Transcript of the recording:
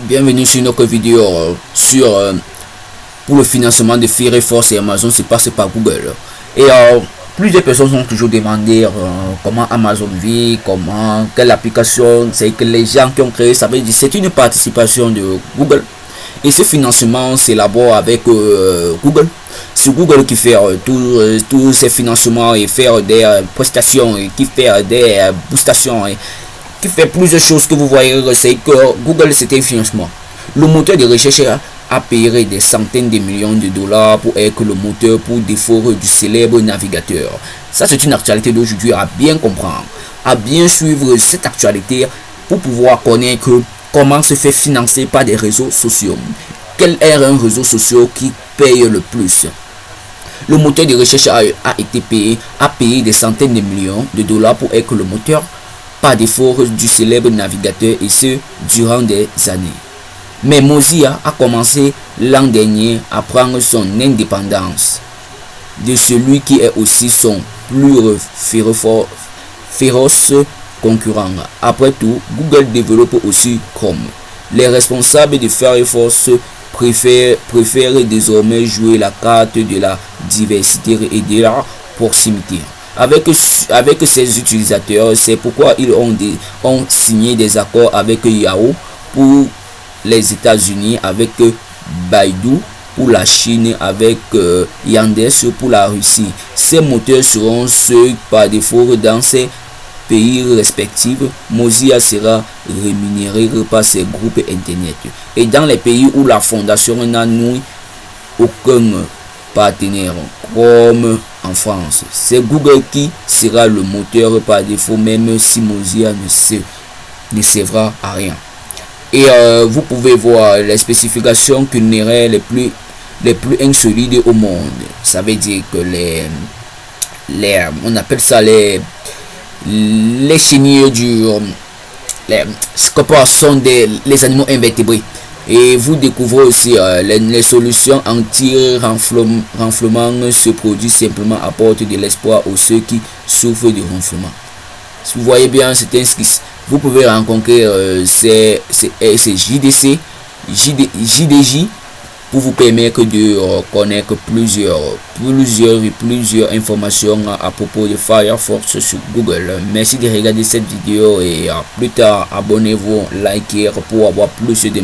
bienvenue sur notre vidéo euh, sur euh, pour le financement de Firefox et Amazon c'est passé par Google. Et euh, plusieurs personnes ont toujours demandé comment Amazon vit comment quelle application c'est que les gens qui ont créé ça veut dire c'est une participation de Google. Et ce financement s'élabore avec Google. C'est Google qui fait tous ces financements et faire des prestations et qui fait des boostations fait plusieurs choses que vous voyez, c'est que Google c'était financement. Le moteur de recherche a payé des centaines de millions de dollars pour être le moteur pour défaut du célèbre navigateur. Ça c'est une actualité d'aujourd'hui à bien comprendre, à bien suivre cette actualité pour pouvoir connaître comment se fait financer par des réseaux sociaux. Quel est un réseau social qui paye le plus? Le moteur de recherche a, a, été payé, a payé des centaines de millions de dollars pour être le moteur par défaut du célèbre navigateur et ce durant des années. Mais Mozilla a commencé l'an dernier à prendre son indépendance de celui qui est aussi son plus féroce concurrent. Après tout, Google développe aussi Chrome. Les responsables de Firefox préfèrent, préfèrent désormais jouer la carte de la diversité et de la proximité avec, avec ses utilisateurs. C'est pourquoi ils ont, des, ont signé des accords avec Yahoo pour les États-Unis, avec Baidu pour la Chine, avec euh, Yandex pour la Russie. Ces moteurs seront ceux par défaut dans ces pays respectifs. Mozilla sera rémunéré par ces groupes Internet. Et dans les pays où la fondation n'a aucun partenaire, comme en France. C'est Google qui sera le moteur par défaut, même si Mozilla ne, se, ne servira à rien. Et euh, vous pouvez voir les spécifications culinaires les plus, les plus insolites au monde. Ça veut dire que les, les on appelle ça les, les chenilles du, les, sont des les animaux invertébrés et vous découvrez aussi euh, les, solutions anti-renflement se produisent simplement apportent de l'espoir aux ceux qui souffrent du renflement. Si vous voyez bien, c'est un Vous pouvez rencontrer euh, ces, JDC, JDJ pour vous permettre de euh, connaître plusieurs, plusieurs, plusieurs informations à, propos de Firefox sur Google. Merci de regarder cette vidéo et plus tard, abonnez-vous, likez pour avoir plus de